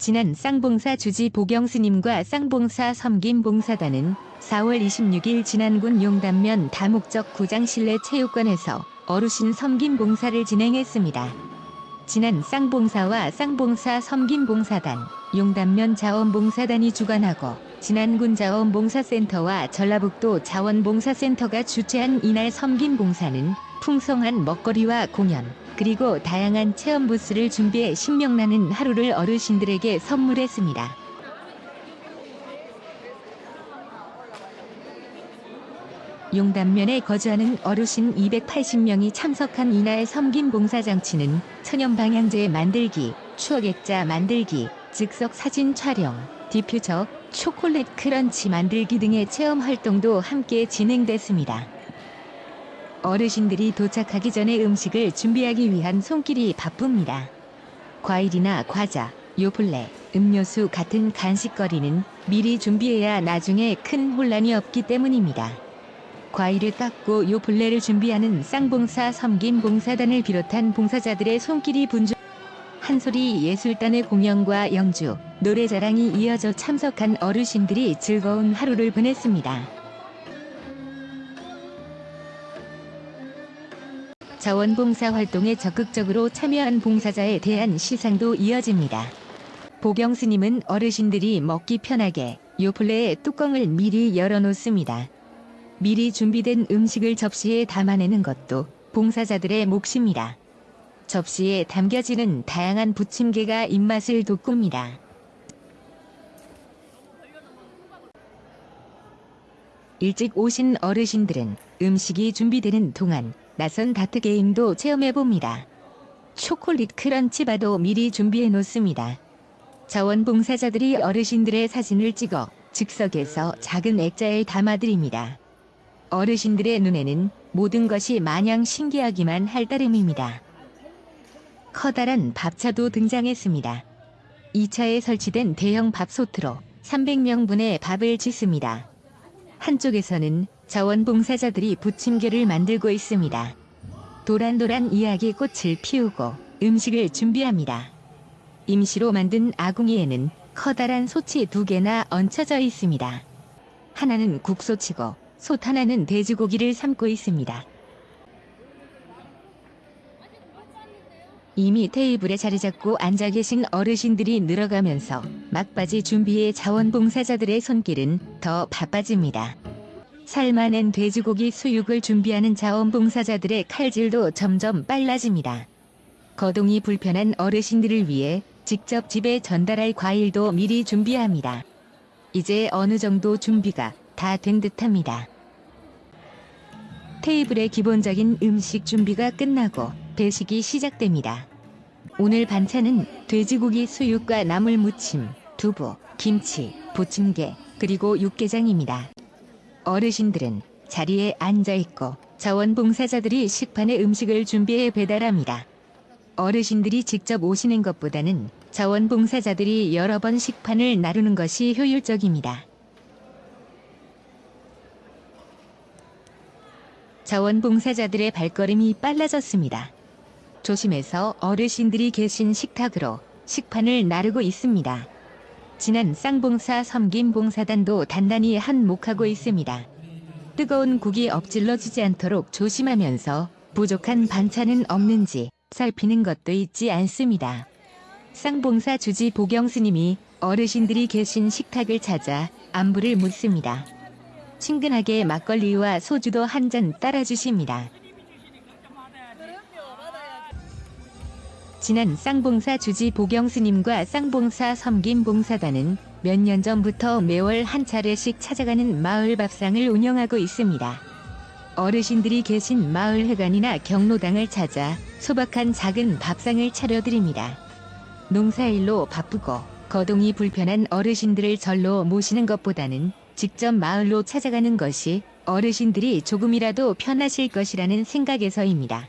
지난 쌍봉사 주지 보경스님과 쌍봉사 섬김 봉사단은 4월 26일 진안군 용담면 다목적 구장 실내 체육관에서 어르신 섬김 봉사를 진행했습니다. 지난 쌍봉사와 쌍봉사 섬김 봉사단, 용담면 자원봉사단이 주관하고 진안군 자원봉사센터와 전라북도 자원봉사센터가 주최한 이날 섬김 봉사는 풍성한 먹거리와 공연, 그리고 다양한 체험 부스를 준비해 신명나는 하루를 어르신들에게 선물했습니다. 용담면에 거주하는 어르신 280명이 참석한 이날 섬김 봉사잔치는 천연방향제 만들기, 추억액자 만들기, 즉석 사진 촬영, 디퓨저, 초콜릿 crunch 만들기 등의 체험 활동도 함께 진행됐습니다. 어르신들이 도착하기 전에 음식을 준비하기 위한 손길이 바쁩니다. 과일이나 과자, 요플레, 음료수 같은 간식거리는 미리 준비해야 나중에 큰 혼란이 없기 때문입니다. 과일을 깎고 요플레를 준비하는 쌍봉사 섬김봉사단을 비롯한 봉사자들의 손길이 분주 한소리 예술단의 공연과 영주, 노래자랑이 이어져 참석한 어르신들이 즐거운 하루를 보냈습니다. 자원봉사 활동에 적극적으로 참여한 봉사자에 대한 시상도 이어집니다. 보경 스님은 어르신들이 먹기 편하게 요플레의 뚜껑을 미리 열어놓습니다. 미리 준비된 음식을 접시에 담아내는 것도 봉사자들의 몫입니다. 접시에 담겨지는 다양한 부침개가 입맛을 돋굽니다. 일찍 오신 어르신들은 음식이 준비되는 동안 나선 다트 게임도 체험해봅니다. 초콜릿 크런치바도 미리 준비해 놓습니다. 자원봉사자들이 어르신들의 사진을 찍어 즉석에서 작은 액자에 담아드립니다. 어르신들의 눈에는 모든 것이 마냥 신기하기만 할 따름입니다. 커다란 밥차도 등장했습니다. 2차에 설치된 대형 밥솥으로 300명분의 밥을 짓습니다. 한쪽에서는 자원봉사자들이 부침개를 만들고 있습니다. 도란도란 이야기 꽃을 피우고 음식을 준비합니다. 임시로 만든 아궁이에는 커다란 솥이 두 개나 얹혀져 있습니다. 하나는 국솥이고 솥 하나는 돼지고기를 삶고 있습니다. 이미 테이블에 자리 잡고 앉아 계신 어르신들이 늘어가면서 막바지 준비의 자원봉사자들의 손길은 더 바빠집니다. 삶아낸 돼지고기 수육을 준비하는 자원봉사자들의 칼질도 점점 빨라집니다. 거동이 불편한 어르신들을 위해 직접 집에 전달할 과일도 미리 준비합니다. 이제 어느 정도 준비가 다 된 듯합니다. 테이블의 기본적인 음식 준비가 끝나고 배식이 시작됩니다. 오늘 반찬은 돼지고기 수육과 나물 무침, 두부, 김치, 부침개, 그리고 육개장입니다. 어르신들은 자리에 앉아 있고 자원봉사자들이 식판에 음식을 준비해 배달합니다. 어르신들이 직접 오시는 것보다는 자원봉사자들이 여러 번 식판을 나르는 것이 효율적입니다. 자원봉사자들의 발걸음이 빨라졌습니다. 조심해서 어르신들이 계신 식탁으로 식판을 나르고 있습니다. 지난 쌍봉사 섬김봉사단도 단단히 한몫하고 있습니다. 뜨거운 국이 엎질러지지 않도록 조심하면서 부족한 반찬은 없는지 살피는 것도 잊지 않습니다. 쌍봉사 주지 보경 스님이 어르신들이 계신 식탁을 찾아 안부를 묻습니다. 친근하게 막걸리와 소주도 한 잔 따라주십니다. 지난 쌍봉사 주지 보경스님과 쌍봉사 섬김 봉사단은 몇 년 전부터 매월 한 차례씩 찾아가는 마을 밥상을 운영하고 있습니다. 어르신들이 계신 마을 회관이나 경로당을 찾아 소박한 작은 밥상을 차려드립니다. 농사일로 바쁘고 거동이 불편한 어르신들을 절로 모시는 것보다는 직접 마을로 찾아가는 것이 어르신들이 조금이라도 편하실 것이라는 생각에서입니다.